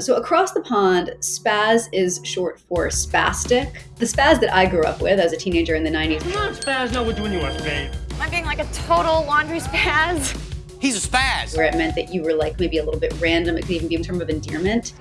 So, across the pond, spaz is short for spastic. The spaz that I grew up with as a teenager in the 90s. Come on, spaz, know what doing you are, babe. Am I being like a total laundry spaz? He's a spaz. Where it meant that you were like maybe a little bit random. It could even be in terms of endearment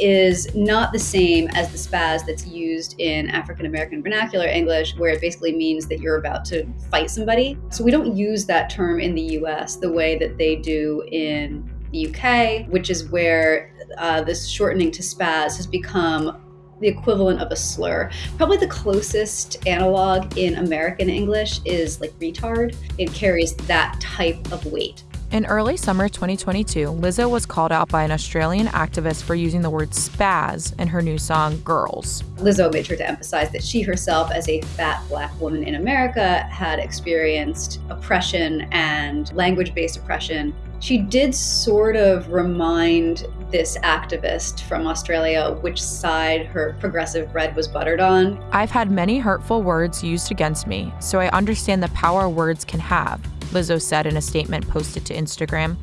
is not the same as the spaz that's used in African American vernacular English, where it basically means that you're about to fight somebody. So we don't use that term in the US the way that they do in the UK, which is where uh, this shortening to spaz has become the equivalent of a slur. Probably the closest analog in American English is like retard. It carries that type of weight. In early summer 2022, Lizzo was called out by an Australian activist for using the word spaz in her new song Girls. Lizzo made sure to emphasize that she herself, as a fat black woman in America, had experienced oppression and language based oppression. She did sort of remind this activist from Australia which side her progressive bread was buttered on. I've had many hurtful words used against me, so I understand the power words can have. Lizzo said in a statement posted to Instagram.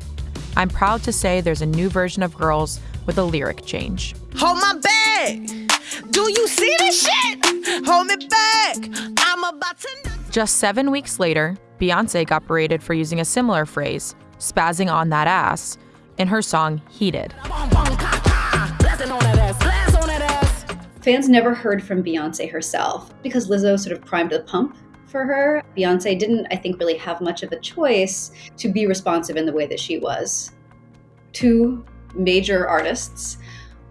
I'm proud to say there's a new version of Girls with a lyric change. Hold my bag. Do you see this shit? Hold me back. I'm about to. Just seven weeks later, Beyonce got berated for using a similar phrase, spazzing on that ass, in her song Heated. Fans never heard from Beyonce herself because Lizzo sort of primed the pump for her. Beyonce didn't, I think, really have much of a choice to be responsive in the way that she was. Two major artists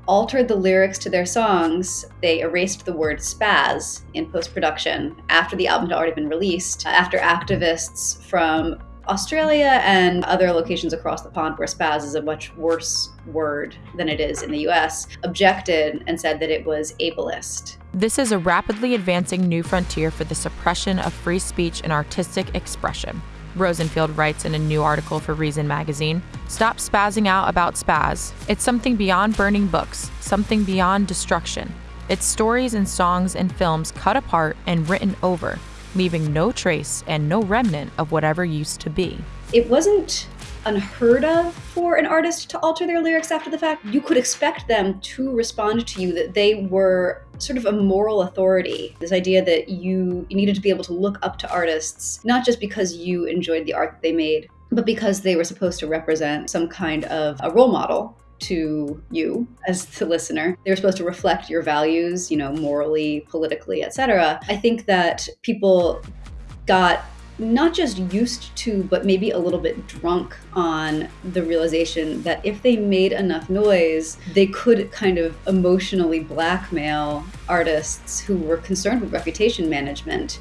altered the lyrics to their songs. They erased the word spaz in post production after the album had already been released, after activists from Australia and other locations across the pond where spaz is a much worse word than it is in the US, objected and said that it was ableist. This is a rapidly advancing new frontier for the suppression of free speech and artistic expression. Rosenfield writes in a new article for Reason magazine Stop spazzing out about spaz. It's something beyond burning books, something beyond destruction. It's stories and songs and films cut apart and written over, leaving no trace and no remnant of whatever used to be. It wasn't unheard of for an artist to alter their lyrics after the fact. You could expect them to respond to you that they were sort of a moral authority. This idea that you, needed to be able to look up to artists, not just because you enjoyed the art that they made, but because they were supposed to represent some kind of a role model to you as the listener. They were supposed to reflect your values, you know, morally, politically, etc. I think that people got not just used to, but maybe a little bit drunk on the realization that if they made enough noise, they could kind of emotionally blackmail artists who were concerned with reputation management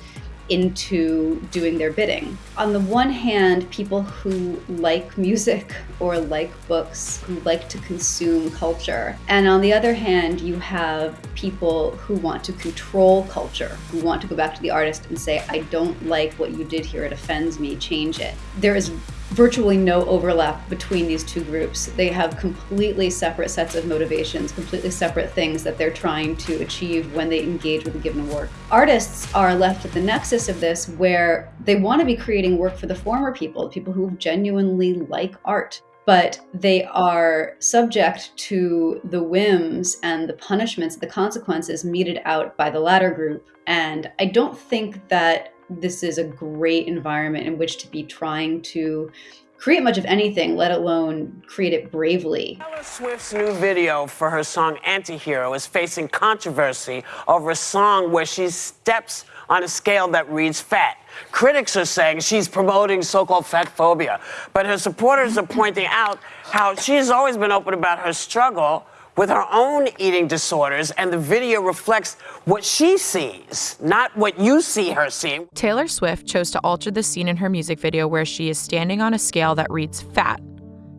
into doing their bidding. On the one hand, people who like music or like books, who like to consume culture. And on the other hand, you have people who want to control culture, who want to go back to the artist and say, I don't like what you did here, it offends me, change it. There is virtually no overlap between these two groups. They have completely separate sets of motivations, completely separate things that they're trying to achieve when they engage with a given work. Artists are left at the nexus of this where they want to be creating work for the former people, people who genuinely like art. But they are subject to the whims and the punishments, the consequences meted out by the latter group. And I don't think that this is a great environment in which to be trying to create much of anything, let alone create it bravely. Taylor Swift's new video for her song Antihero is facing controversy over a song where she steps on a scale that reads fat. Critics are saying she's promoting so-called fat phobia, but her supporters are pointing out how she's always been open about her struggle with her own eating disorders, and the video reflects what she sees, not what you see her seeing. Taylor Swift chose to alter the scene in her music video where she is standing on a scale that reads fat,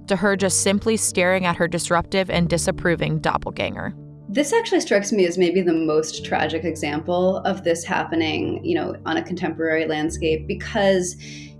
to her just simply staring at her disruptive and disapproving doppelganger. This actually strikes me as maybe the most tragic example of this happening, you know, on a contemporary landscape because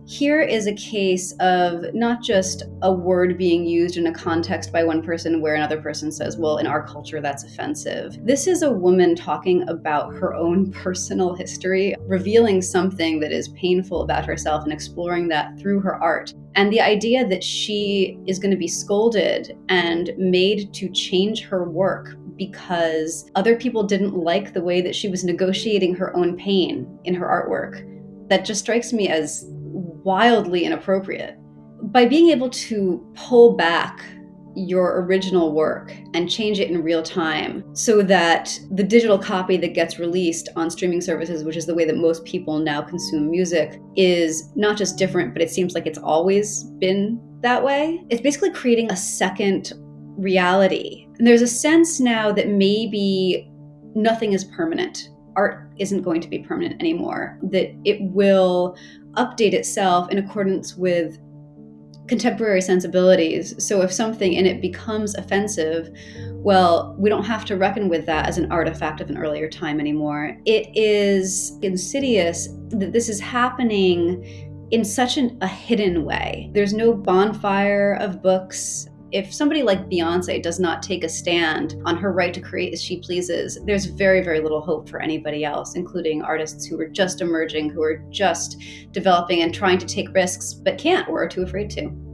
Here is a case of not just a word being used in a context by one person where another person says, well, in our culture, that's offensive. This is a woman talking about her own personal history, revealing something that is painful about herself and exploring that through her art. And the idea that she is going to be scolded and made to change her work because other people didn't like the way that she was negotiating her own pain in her artwork, that just strikes me as wildly inappropriate. By being able to pull back your original work and change it in real time so that the digital copy that gets released on streaming services, which is the way that most people now consume music, is not just different, but it seems like it's always been that way. It's basically creating a second reality. And there's a sense now that maybe nothing is permanent. Art isn't going to be permanent anymore, that it will update itself in accordance with contemporary sensibilities. So if something in it becomes offensive, well, we don't have to reckon with that as an artifact of an earlier time anymore. It is insidious that this is happening in such an, a hidden way. There's no bonfire of books if somebody like Beyonce does not take a stand on her right to create as she pleases, there's very, very little hope for anybody else, including artists who are just emerging, who are just developing and trying to take risks but can't or are too afraid to.